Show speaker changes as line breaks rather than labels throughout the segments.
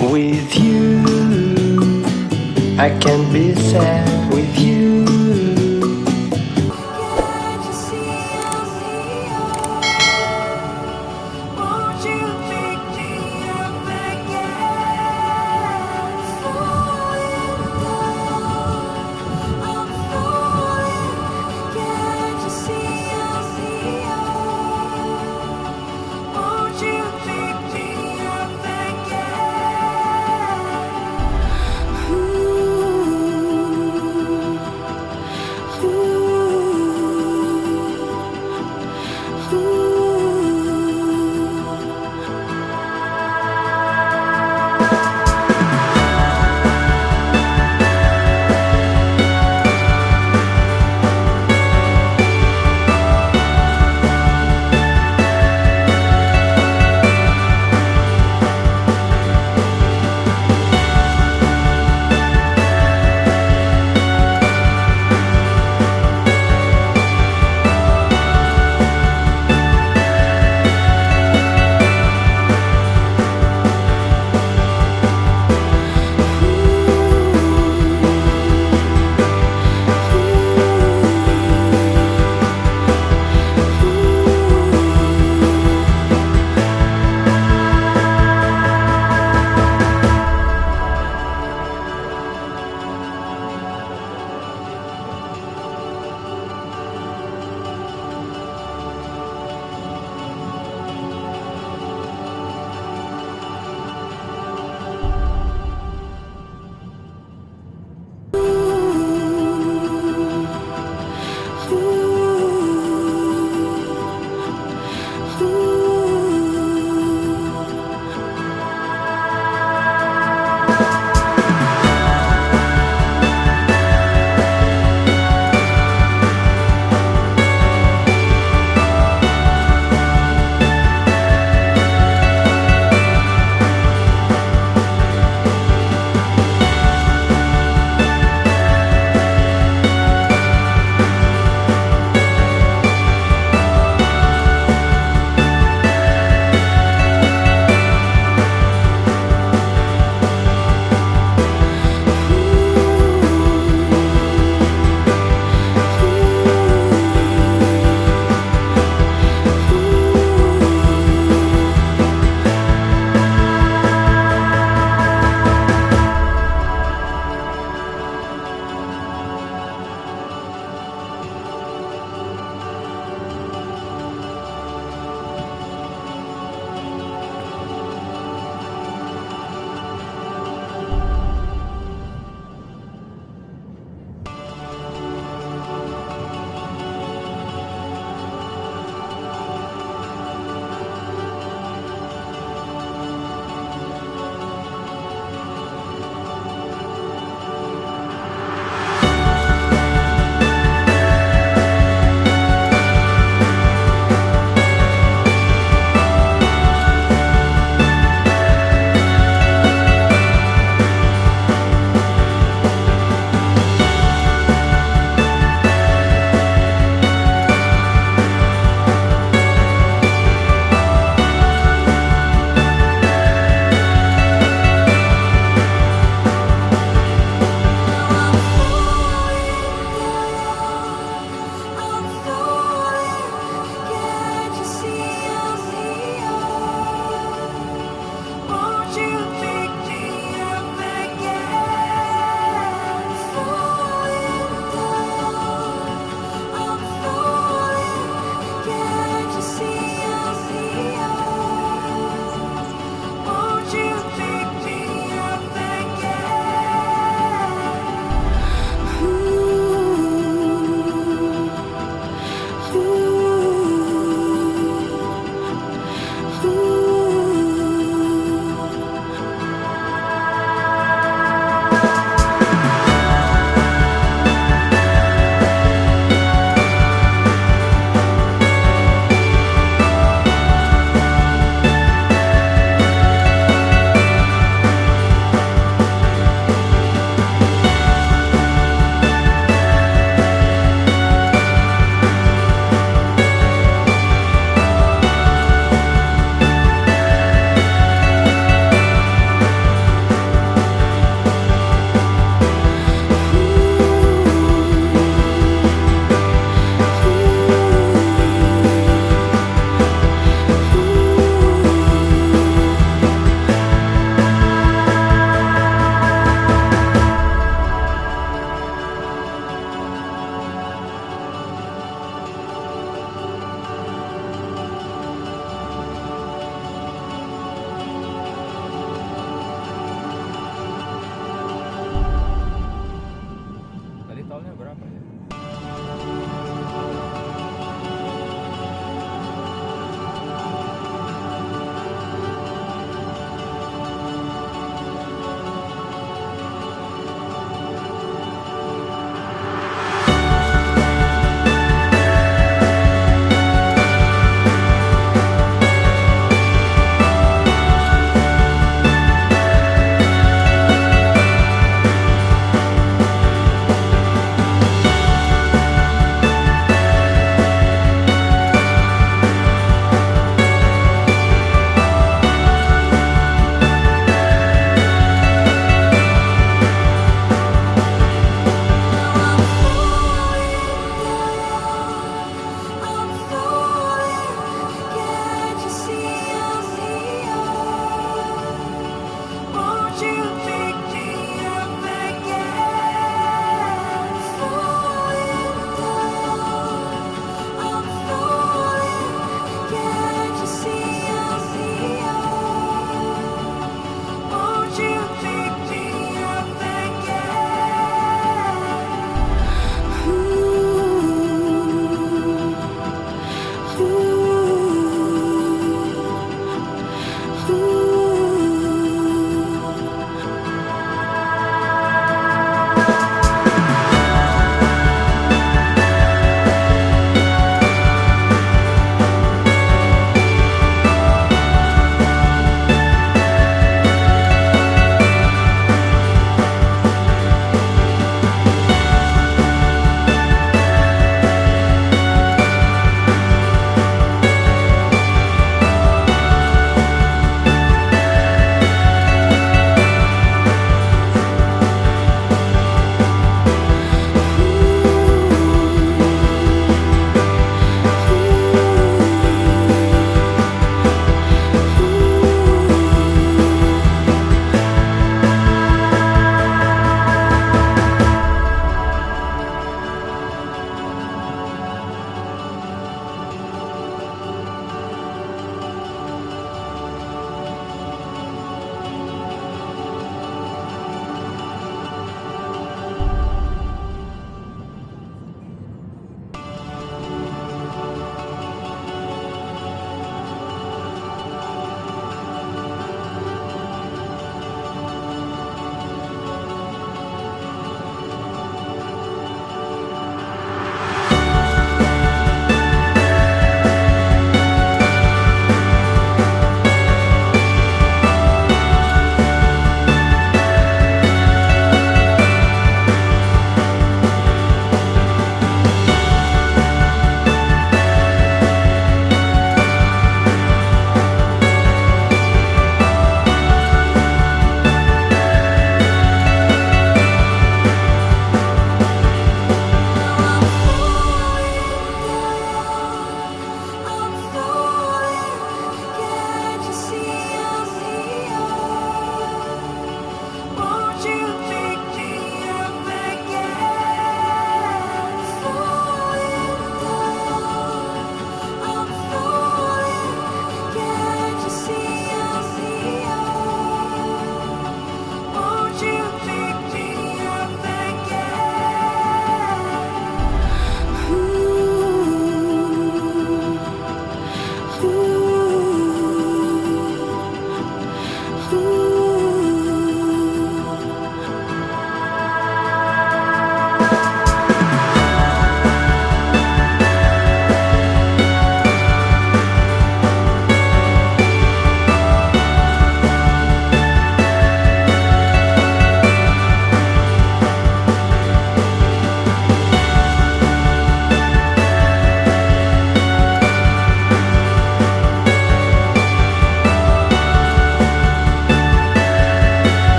With you,
I can be sad.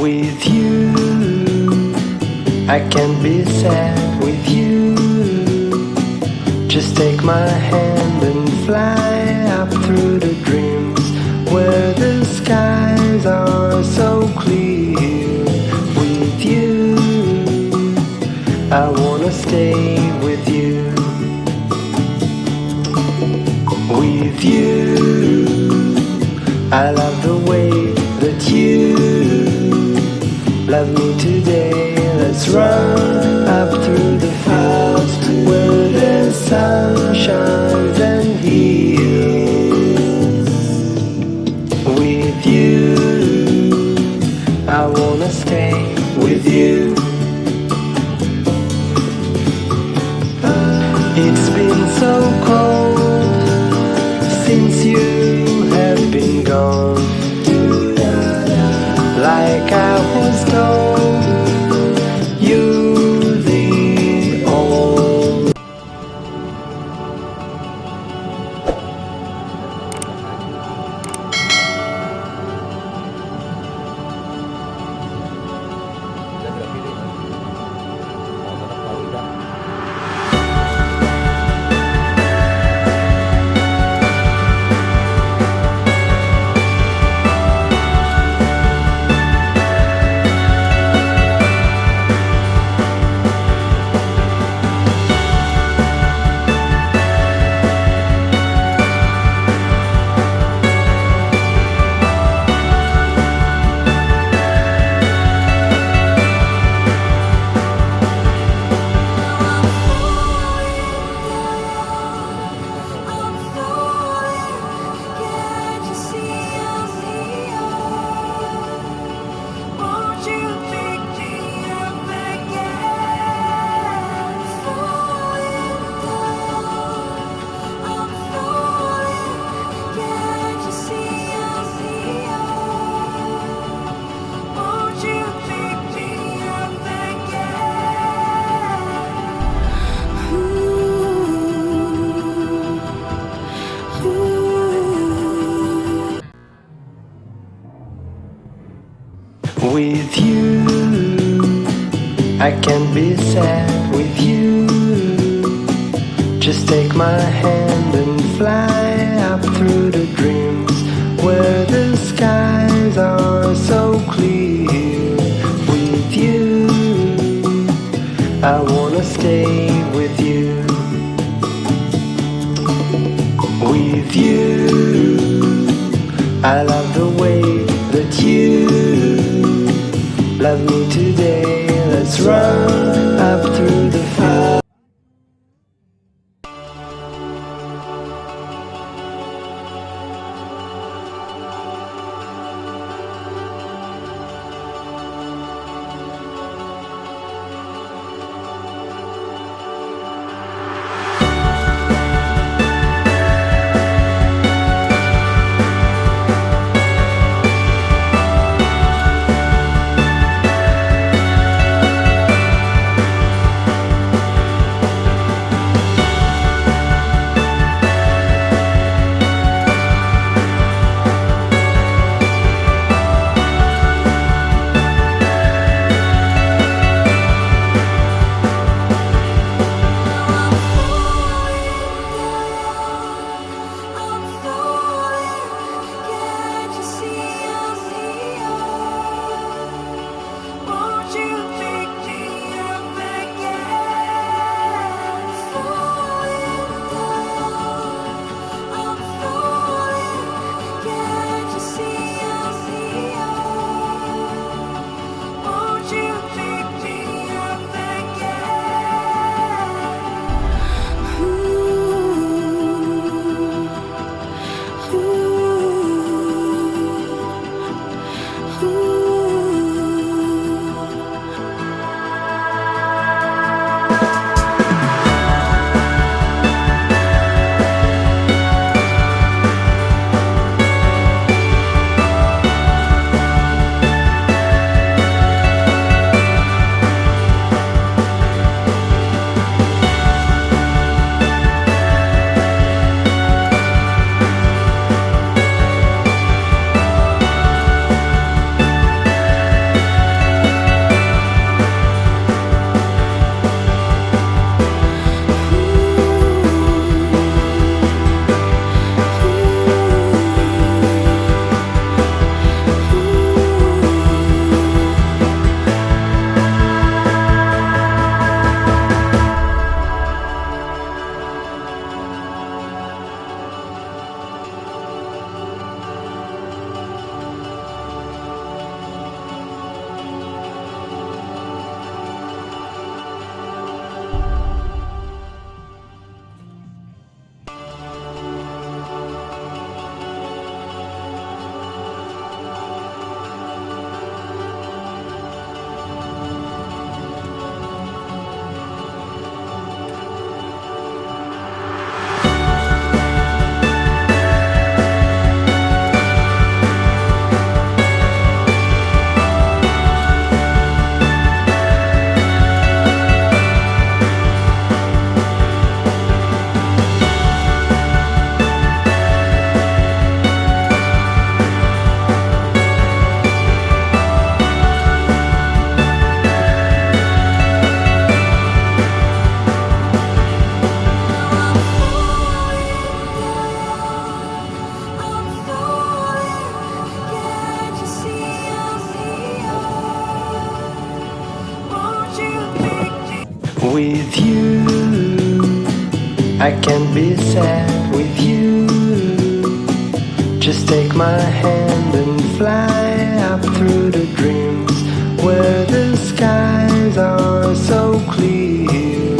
With you, I can be sad with you. Just take my hand and fly up through the dreams where the skies are so clear. With you, I wanna stay with you. With you, I love the way love me today. Let's run up through the fields where the sun shines and heals. With you, I wanna stay with you. I can be sad with you. Just take my hand and fly up through the dreams where the skies are so clear. With you, I wanna stay with you. With you, I Let's you with you. I can't be sad with you. Just take my hand and fly up through the dreams where the skies are so clear.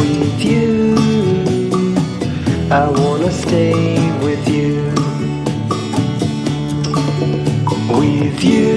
With you, I wanna stay with you. With you,